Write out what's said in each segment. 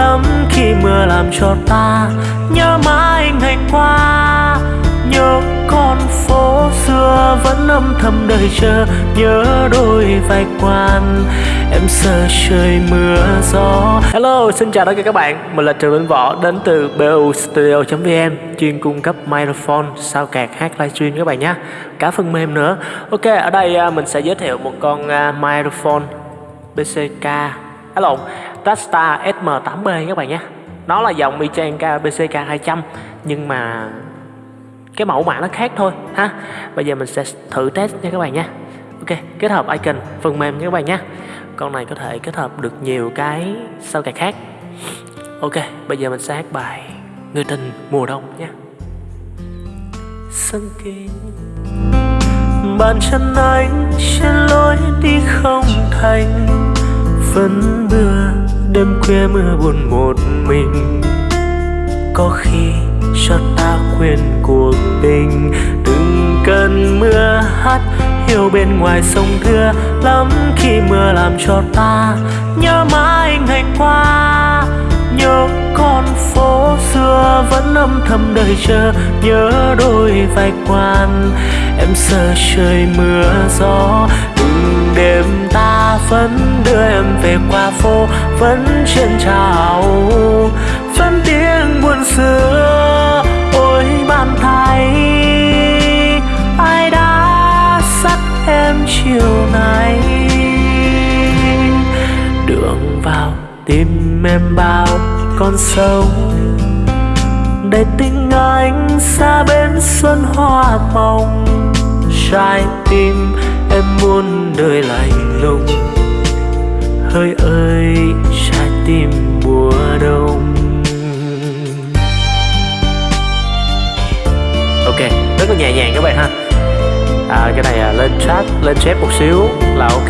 lắm khi mưa làm cho ta nhớ mãi ngày qua, nhớ con phố xưa vẫn âm thầm đợi chờ, nhớ đôi vai quan. Em sợ trời mưa, gió. Hello, xin chào tất cả các bạn. Mình là trường linh võ, đến từ bu studio vn chuyên cung cấp microphone sao kẹt hát livestream các bạn nhé. Cả phần mềm nữa. Ok, ở đây à, mình sẽ giới thiệu một con à, microphone bck lộn Tasta SM8B các bạn nhé. Nó là dòng Michanka BCK 200 Nhưng mà cái mẫu mã nó khác thôi ha. Bây giờ mình sẽ thử test nha các bạn nhé, Ok, kết hợp icon phần mềm nha các bạn nhé, Con này có thể kết hợp được nhiều cái sao cài khác. Ok, bây giờ mình sẽ hát bài Người tình mùa đông nhé. Sân kín Bàn chân anh trên lối đi không thành. Vẫn mưa đêm khuya mưa buồn một mình. Có khi cho ta quên cuộc tình từng cơn mưa hát hiu bên ngoài sông thưa, lắm khi mưa làm cho ta nhớ mãi ngày qua. Nhớ con phố xưa vẫn âm thầm đợi chờ, nhớ đôi vai quan. Em sợ trời mưa gió đêm ta vẫn đưa em về qua phố, vẫn trên trào. Vẫn tiếng buồn xưa, ôi bàn thay. Ai đã dắt em chiều nay? Đường vào tim em bao con sâu. Để tình anh xa bên xuân hoa mộng trái tim em muốn đời lạnh lùng. Hơi ơi trái tim mùa đông. Ok rất là nhẹ nhàng các bạn ha. À, cái này à, lên chat lên chép một xíu là ok.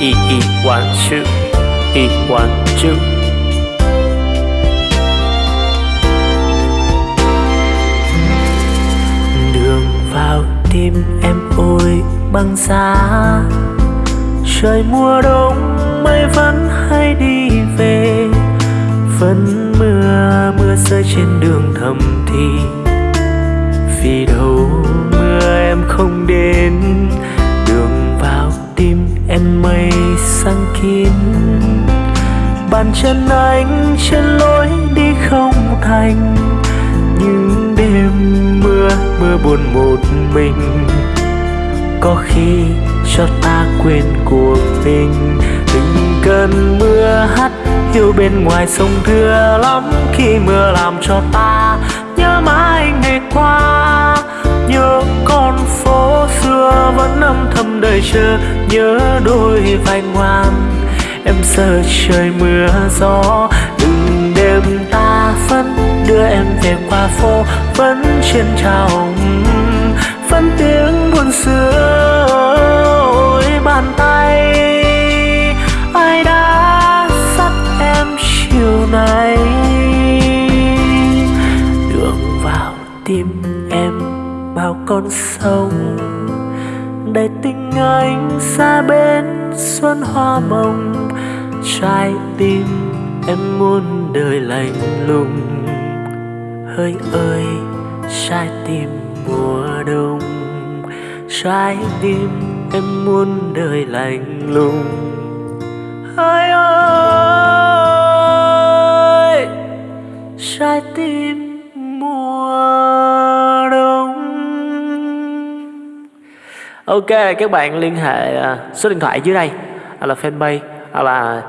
E e one two. E one two. Tim em ôi băng giá. Trời mùa đông mây vẫn hay đi về, vẫn mưa mưa rơi trên đường thầm thì. Vì đâu mưa em không đến, đường vào tim em mây sang kín. Bàn chân anh trên lối đi không thành mưa buồn một mình. Có khi cho ta quên cuộc tình. Từng cơn mưa hắt hiu bên ngoài sông thưa lắm. Khi mưa làm cho ta nhớ mãi ngày qua, nhớ con phố xưa vẫn âm thầm đợi chờ, nhớ đôi vai ngoan. Em sợ trời mưa gió phố vẫn trên trào vẫn tiếng buồn xưa ôi bàn tay. Ai đã dắt em chiều nay? Đường vào tim em bao con sông, để tình anh xa bên xuân hoa mộng. Trái tim em muốn đời lạnh lùng hơi ơi, trái tim mùa đông, trái tim em muốn đời lạnh lùng. Hơi ơi, trái tim mùa đông. Ok, các bạn liên hệ à, số điện thoại dưới đây là fanpage là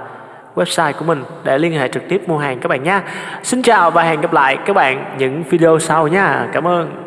website của mình để liên hệ trực tiếp mua hàng các bạn nhé Xin chào và hẹn gặp lại các bạn những video sau nha. Cảm ơn.